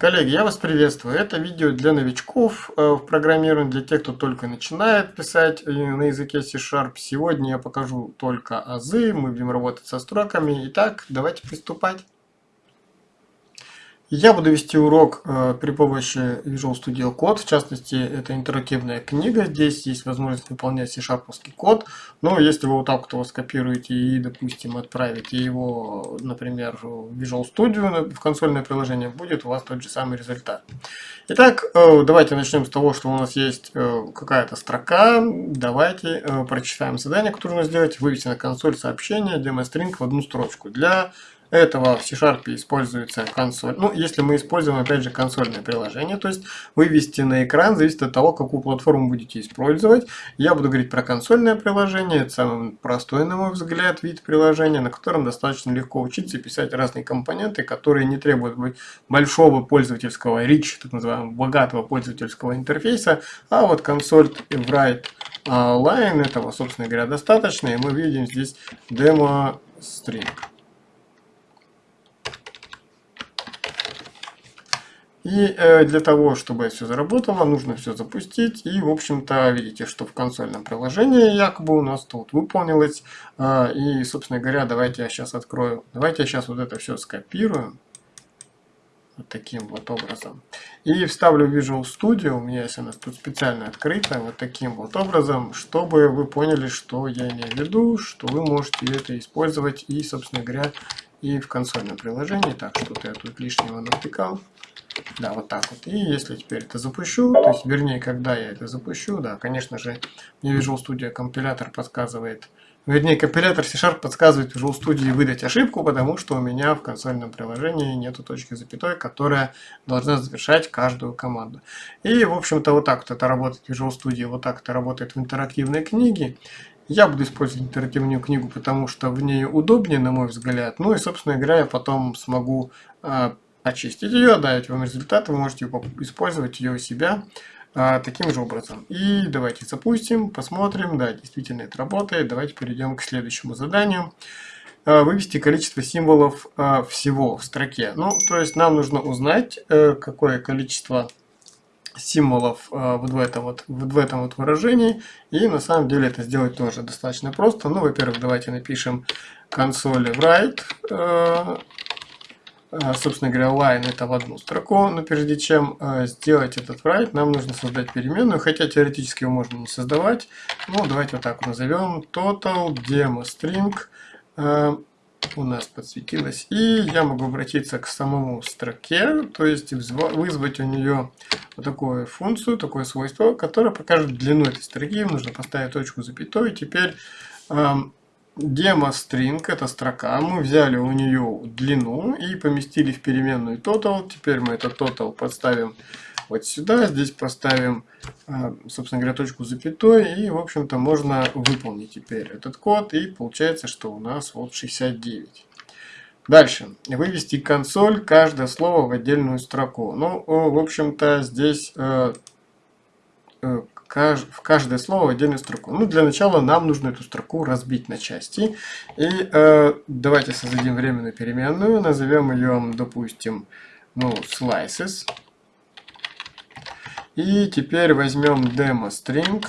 Коллеги, я вас приветствую. Это видео для новичков э, в программировании, для тех, кто только начинает писать э, на языке C-Sharp. Сегодня я покажу только азы, мы будем работать со строками. Итак, давайте приступать. Я буду вести урок э, при помощи Visual Studio Code, в частности, это интерактивная книга, здесь есть возможность выполнять C-Sharp код, но если вы вот так вот его скопируете и, допустим, отправите его, например, в Visual Studio, в консольное приложение, будет у вас тот же самый результат. Итак, э, давайте начнем с того, что у нас есть э, какая-то строка, давайте прочитаем задание, которое нужно сделать, вывести на консоль сообщение, демостринг в одну строчку. Для этого в C-Sharp используется консоль. Ну, если мы используем, опять же, консольное приложение, то есть вывести на экран зависит от того, какую платформу будете использовать. Я буду говорить про консольное приложение, это самый простой, на мой взгляд, вид приложения, на котором достаточно легко учиться писать разные компоненты, которые не требуют большого пользовательского rich, так называемого богатого пользовательского интерфейса, а вот консоль write line этого, собственно говоря, достаточно, и мы видим здесь демо И э, для того, чтобы все заработало, нужно все запустить. И, в общем-то, видите, что в консольном приложении якобы у нас тут выполнилось. Э, и, собственно говоря, давайте я сейчас открою. Давайте я сейчас вот это все скопирую. Вот таким вот образом. И вставлю Visual Studio. У меня есть она тут специально открыта. Вот таким вот образом. Чтобы вы поняли, что я имею в виду. Что вы можете это использовать. И, собственно говоря, и в консольном приложении. Так, что-то я тут лишнего натыкал. Да, вот так вот. И если теперь это запущу, то есть, вернее, когда я это запущу, да, конечно же, мне Visual Studio компилятор подсказывает, вернее, компилятор C-Sharp подсказывает Visual Studio выдать ошибку, потому что у меня в консольном приложении нету точки запятой, которая должна завершать каждую команду. И, в общем-то, вот так вот это работает в Visual Studio, вот так это работает в интерактивной книге. Я буду использовать интерактивную книгу, потому что в ней удобнее, на мой взгляд. Ну и, собственно говоря, я потом смогу а, очистить ее, дать вам результат, вы можете использовать ее у себя а, таким же образом. И давайте запустим, посмотрим, да, действительно это работает. Давайте перейдем к следующему заданию. А, вывести количество символов а, всего в строке. Ну, то есть нам нужно узнать, а, какое количество символов а, вот в этом вот, в этом вот выражении. И на самом деле это сделать тоже достаточно просто. Ну, во-первых, давайте напишем console write а, собственно говоря, line это в одну строку, но прежде чем э, сделать этот write, нам нужно создать переменную, хотя теоретически его можно не создавать. Ну, давайте вот так назовем total demo string э, у нас подсветилось. И я могу обратиться к самому строке, то есть вызвать у нее вот такую функцию, такое свойство, которое покажет длину этой строки. Нужно поставить точку запятой. Теперь эм, Демо string это строка. Мы взяли у нее длину и поместили в переменную total. Теперь мы этот total подставим вот сюда. Здесь поставим, а, собственно говоря, точку запятой. И, в общем-то, можно выполнить теперь этот код. И получается, что у нас вот 69. Дальше. Вывести консоль, каждое слово в отдельную строку. Ну, в общем-то, здесь в каждое слово отдельную строку. Ну, для начала нам нужно эту строку разбить на части. И э, давайте создадим временную переменную, назовем ее, допустим, ну, slices. И теперь возьмем demo string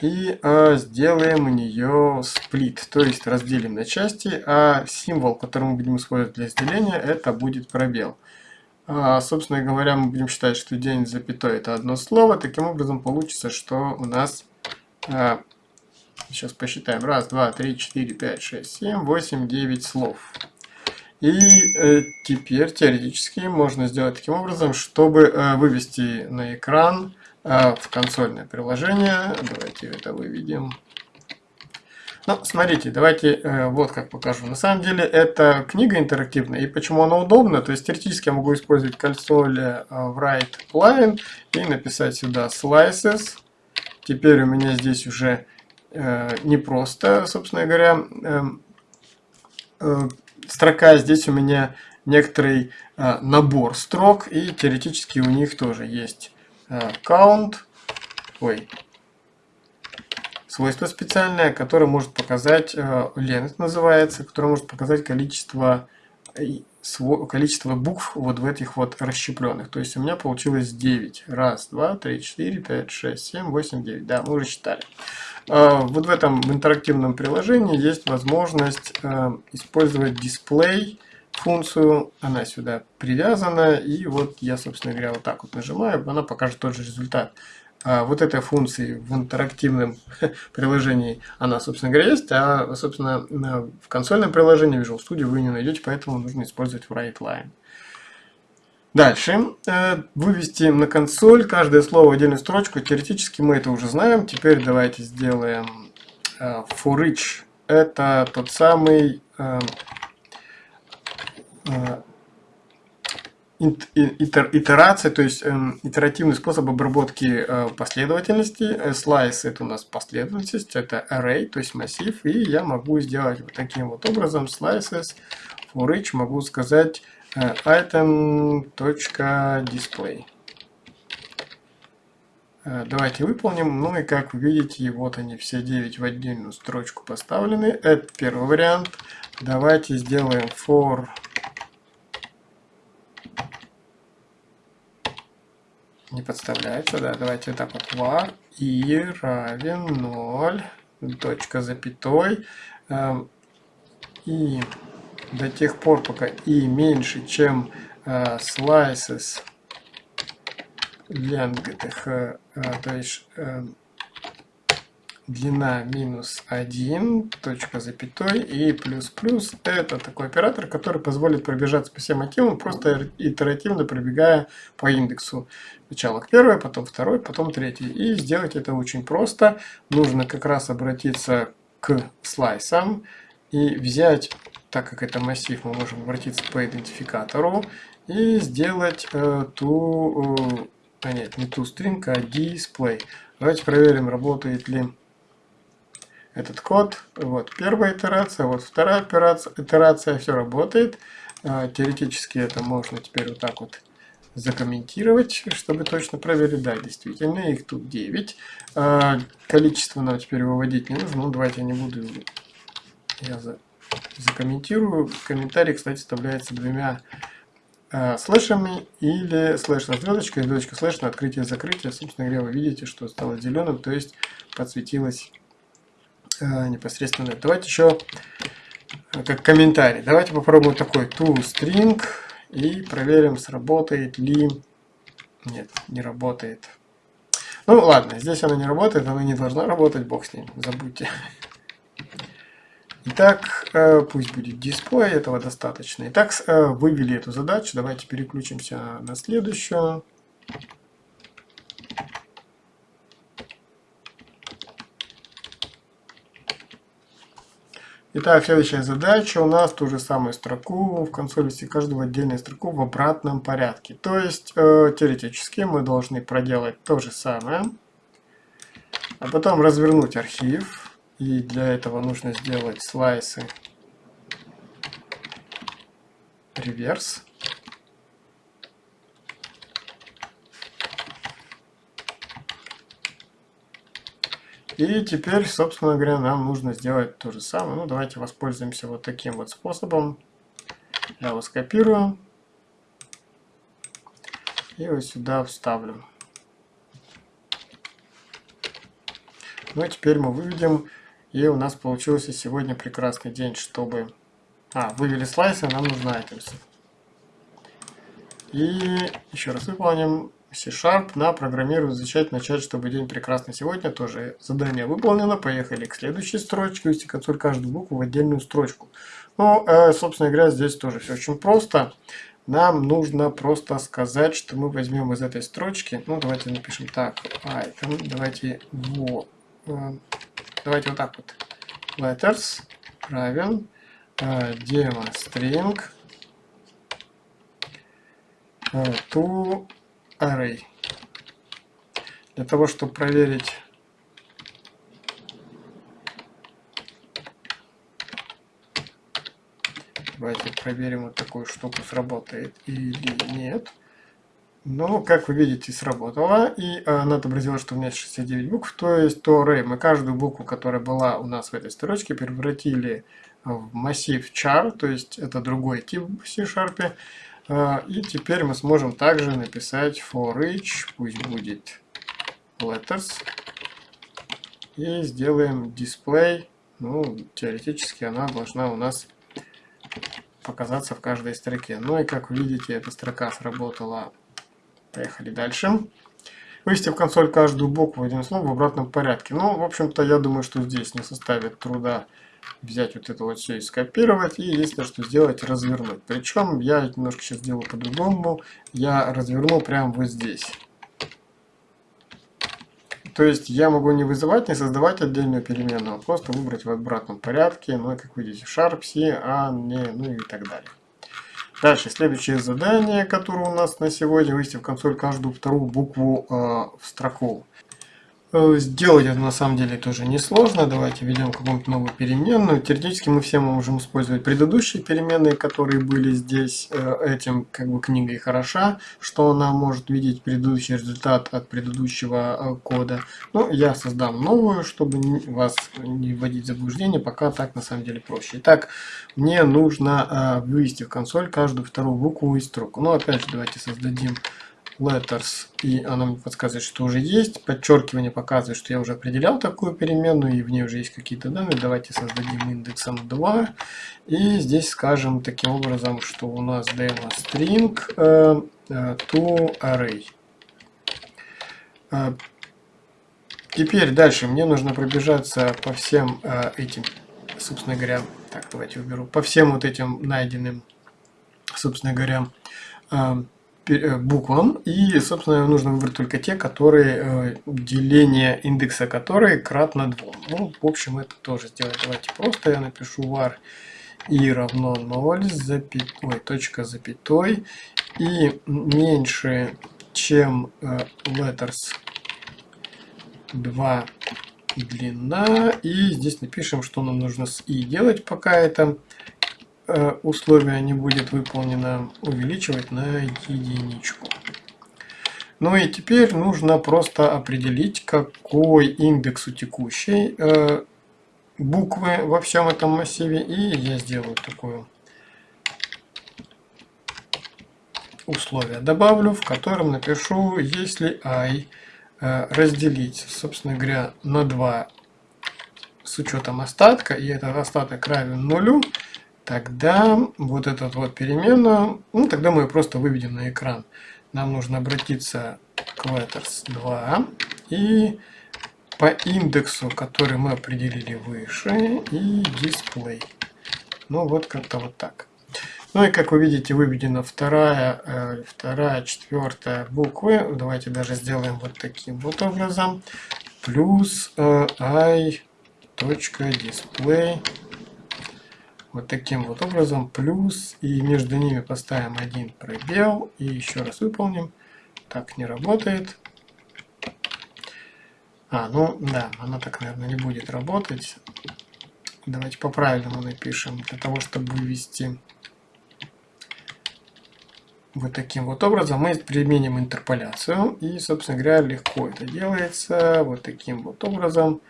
и э, сделаем у нее сплит, то есть разделим на части, а символ, который мы будем использовать для разделения, это будет пробел. А, собственно говоря, мы будем считать, что день запятой это одно слово. Таким образом получится, что у нас... А, сейчас посчитаем. Раз, два, три, четыре, пять, шесть, семь, восемь, девять слов. И э, теперь теоретически можно сделать таким образом, чтобы э, вывести на экран э, в консольное приложение. Давайте это выведем. Ну, смотрите, давайте э, вот как покажу. На самом деле это книга интерактивная, и почему она удобна, то есть теоретически я могу использовать консоль э, write line и написать сюда slices. Теперь у меня здесь уже э, не просто, собственно говоря, э, э, строка, здесь у меня некоторый э, набор строк, и теоретически у них тоже есть э, count, ой, свойство специальное, которое может показать, э, length называется, которое может показать количество количество букв вот в этих вот расщепленных. То есть у меня получилось 9. Раз, два, три, четыре, пять, шесть, семь, восемь, девять. Да, мы уже считали. А, вот в этом интерактивном приложении есть возможность э, использовать дисплей функцию, она сюда привязана, и вот я, собственно говоря, вот так вот нажимаю, она покажет тот же результат. А вот этой функции в интерактивном приложении она, собственно говоря, есть, а, собственно, в консольном приложении Visual Studio вы не найдете, поэтому нужно использовать WriteLine. Дальше. Э, вывести на консоль каждое слово в отдельную строчку. Теоретически мы это уже знаем. Теперь давайте сделаем э, for each. Это тот самый э, итерация, то есть эм, итеративный способ обработки э, последовательности. Slice это у нас последовательность, это array, то есть массив. И я могу сделать вот таким вот образом slices for each, могу сказать э, item.display. Э, давайте выполним. Ну и как вы видите, вот они все 9 в отдельную строчку поставлены. Это первый вариант. Давайте сделаем for не подставляется, да, давайте вот так вот. Var и равен 0, точка запятой, э, и до тех пор, пока и меньше, чем э, slices length, э, то есть э, длина минус 1, точка запятой и плюс плюс. Это такой оператор, который позволит пробежаться по всем мотивам, просто итеративно пробегая по индексу. Сначала к первой, потом второй, потом третий. И сделать это очень просто. Нужно как раз обратиться к слайсам и взять, так как это массив, мы можем обратиться по идентификатору и сделать э, ту, э, а нет, не ту string, а display. Давайте проверим, работает ли этот код. Вот первая итерация, вот вторая операция, итерация, все работает. А, теоретически это можно теперь вот так вот закомментировать, чтобы точно проверить. Да, действительно, их тут 9. А, количество нам теперь выводить не нужно. Ну, давайте я не буду... Я за, закомментирую. Комментарий, кстати, вставляется двумя а, слэшами или слэш на звездочкой, звездочка слэш на открытие-закрытие. Собственно говоря, вы видите, что стало зеленым, то есть подсветилось непосредственно. Давайте еще э, как комментарий. Давайте попробуем такой toString и проверим, сработает ли... Нет, не работает. Ну ладно, здесь она не работает, она не должна работать, бог с ним, забудьте. Итак, э, пусть будет дисплей, этого достаточно. Итак, вывели эту задачу, давайте переключимся на следующую. Итак, следующая задача у нас ту же самую строку в консоли ввести каждую отдельную строку в обратном порядке. То есть, э, теоретически мы должны проделать то же самое, а потом развернуть архив. И для этого нужно сделать слайсы реверс. И теперь, собственно говоря, нам нужно сделать то же самое. Ну, давайте воспользуемся вот таким вот способом. Я его скопирую. И вот сюда вставлю. Ну, и теперь мы выведем. И у нас получился сегодня прекрасный день, чтобы... А, вывели слайсы, нам нужно items. И еще раз выполним C-Sharp на программирую изучать начать, чтобы день прекрасный сегодня. Тоже задание выполнено. Поехали к следующей строчке. Консоль каждую букву в отдельную строчку. Ну, э, собственно говоря, здесь тоже все очень просто. Нам нужно просто сказать, что мы возьмем из этой строчки. Ну, давайте напишем так. Item. Давайте вот. Э, давайте вот так вот. Letters равен э, demo string to array. Для того, чтобы проверить Давайте проверим вот такую штуку, сработает или нет. Ну, как вы видите, сработало. И она отобразила, что у меня 69 букв. То есть, то array мы каждую букву, которая была у нас в этой строчке, превратили в массив char, то есть это другой тип в C-Sharp. А, и теперь мы сможем также написать for each, пусть будет letters. И сделаем display. Ну, теоретически она должна у нас показаться в каждой строке. Ну и как вы видите, эта строка сработала. Поехали дальше. Вывести в консоль каждую букву, один слово в обратном порядке. Ну, в общем-то, я думаю, что здесь не составит труда взять вот это вот все и скопировать, и если что сделать, развернуть. Причем я немножко сейчас сделаю по-другому, я разверну прямо вот здесь. То есть я могу не вызывать, не создавать отдельную переменную, а просто выбрать в обратном порядке, ну и как видите, Sharp, C, A, не, ну и так далее. Дальше, следующее задание, которое у нас на сегодня, вывести в консоль каждую вторую букву э, в строку. Э, сделать это на самом деле тоже несложно. Давайте введем какую-нибудь новую переменную. Теоретически мы все можем использовать предыдущие переменные, которые были здесь. Э, этим как бы книга и хороша, что она может видеть предыдущий результат от предыдущего э, кода. Ну, я создам новую, чтобы вас не вводить в заблуждение, пока так на самом деле проще. Итак, мне нужно вывести в консоль каждую вторую букву из строку. Ну, опять же, давайте создадим letters, и она мне подсказывает, что уже есть. Подчеркивание показывает, что я уже определял такую переменную, и в ней уже есть какие-то данные. Давайте создадим индексом 2. И здесь скажем таким образом, что у нас demo string uh, to array. Uh, теперь дальше мне нужно пробежаться по всем этим, собственно говоря, так, давайте уберу, по всем вот этим найденным, собственно говоря, Э, буквам. И, собственно, нужно выбрать только те, которые э, деление индекса которые кратно 2. Ну, в общем, это тоже сделать. Давайте просто я напишу var и равно 0 запятой, точка запятой и меньше, чем э, letters 2 длина. И здесь напишем, что нам нужно с и делать, пока это Э, условие не будет выполнено, увеличивать на единичку. Ну и теперь нужно просто определить, какой индекс у текущей э, буквы во всем этом массиве. И я сделаю такое условие. Добавлю, в котором напишу, если i э, разделить, собственно говоря, на 2 с учетом остатка, и этот остаток равен нулю, тогда вот этот вот переменную, ну тогда мы ее просто выведем на экран. Нам нужно обратиться к letters 2 и по индексу, который мы определили выше, и display. Ну вот как-то вот так. Ну и как вы видите, выведена вторая, э, вторая, четвертая буквы. Давайте даже сделаем вот таким вот образом. Плюс э, i display вот таким вот образом, плюс, и между ними поставим один пробел, и еще раз выполним. Так не работает. А, ну да, она так, наверное, не будет работать. Давайте по-правильному напишем, для того, чтобы вывести вот таким вот образом мы применим интерполяцию. И, собственно говоря, легко это делается вот таким вот образом.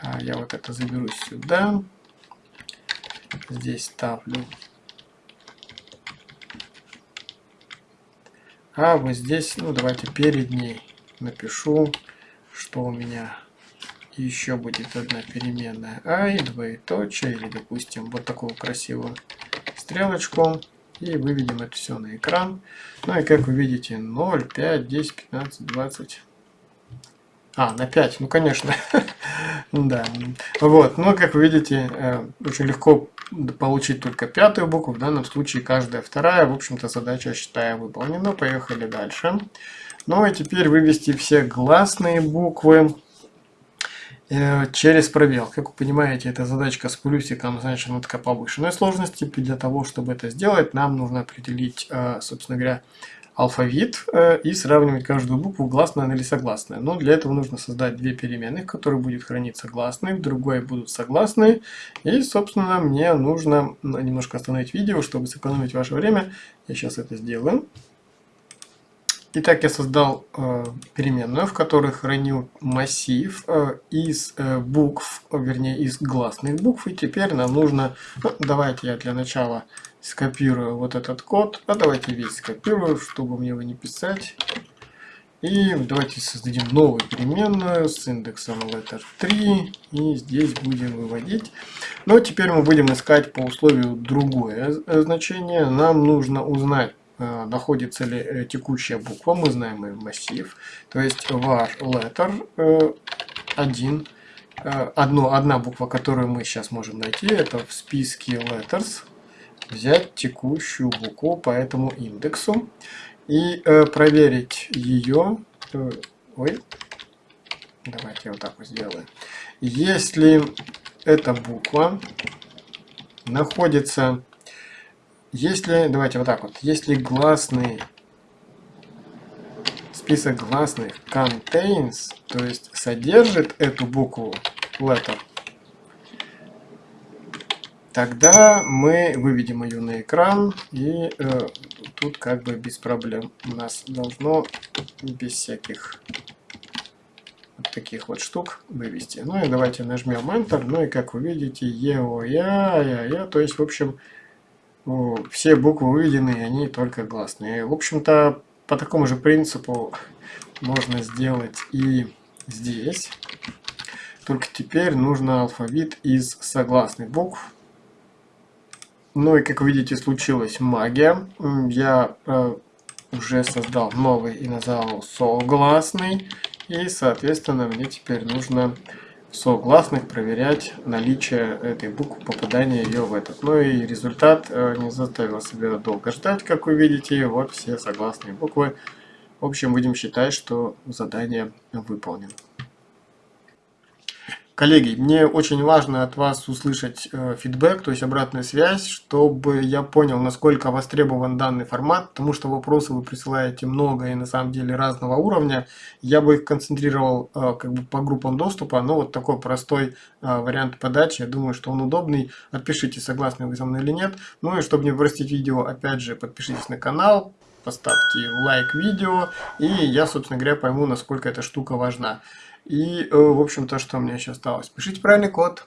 А, я вот это заберу сюда здесь ставлю. А вот здесь, ну давайте перед ней напишу, что у меня еще будет одна переменная i, двоеточие, или допустим вот такую красивую стрелочку. И выведем это все на экран. Ну и как вы видите, 0, 5, 10, 15, 20. А, на 5, ну конечно. да. Вот, но как вы видите, э, очень легко получить только пятую букву, в данном случае каждая вторая. В общем-то, задача, считаю, выполнена. Поехали дальше. Ну и теперь вывести все гласные буквы э, через пробел. Как вы понимаете, эта задачка с плюсиком, значит, она такая повышенной сложности. Для того, чтобы это сделать, нам нужно определить, э, собственно говоря, алфавит э, и сравнивать каждую букву гласная или согласная. Но для этого нужно создать две переменных, в которых будет храниться гласные, в другой будут согласные. И, собственно, мне нужно немножко остановить видео, чтобы сэкономить ваше время. Я сейчас это сделаю. Итак, я создал э, переменную, в которой хранил массив э, из э, букв, вернее из гласных букв. И теперь нам нужно, ну, давайте я для начала скопирую вот этот код, а давайте весь скопирую, чтобы мне его не писать. И давайте создадим новую переменную с индексом letter 3. И здесь будем выводить. Но теперь мы будем искать по условию другое э, значение. Нам нужно узнать Э, находится ли э, текущая буква, мы знаем и массив, то есть var letter 1, э, одно, одна буква, которую мы сейчас можем найти, это в списке letters, взять текущую букву по этому индексу и проверить ее, ой, давайте вот так вот сделаем, если эта буква находится если, давайте вот так вот, если гласный, список гласных contains, то есть содержит эту букву letter, тогда мы выведем ее на экран и э, тут как бы без проблем. У нас должно без всяких вот таких вот штук вывести. Ну и давайте нажмем Enter, ну и как вы видите, я, то есть в общем все буквы выведены, они только гласные. В общем-то, по такому же принципу можно сделать и здесь. Только теперь нужно алфавит из согласных букв. Ну и как видите, случилась магия. Я э, уже создал новый и назвал согласный. И, соответственно, мне теперь нужно согласных проверять наличие этой буквы, попадания ее в этот. Ну и результат э, не заставил себя долго ждать, как вы видите. Вот все согласные буквы. В общем, будем считать, что задание выполнено. Коллеги, мне очень важно от вас услышать э, фидбэк, то есть обратную связь, чтобы я понял, насколько востребован данный формат, потому что вопросы вы присылаете много и на самом деле разного уровня. Я бы их концентрировал э, как бы по группам доступа, но вот такой простой э, вариант подачи, я думаю, что он удобный. Отпишите, согласны вы со мной или нет. Ну и чтобы не простить видео, опять же, подпишитесь на канал, поставьте лайк видео, и я, собственно говоря, пойму, насколько эта штука важна. И, э, в общем-то, что мне еще осталось? Пишите правильный код.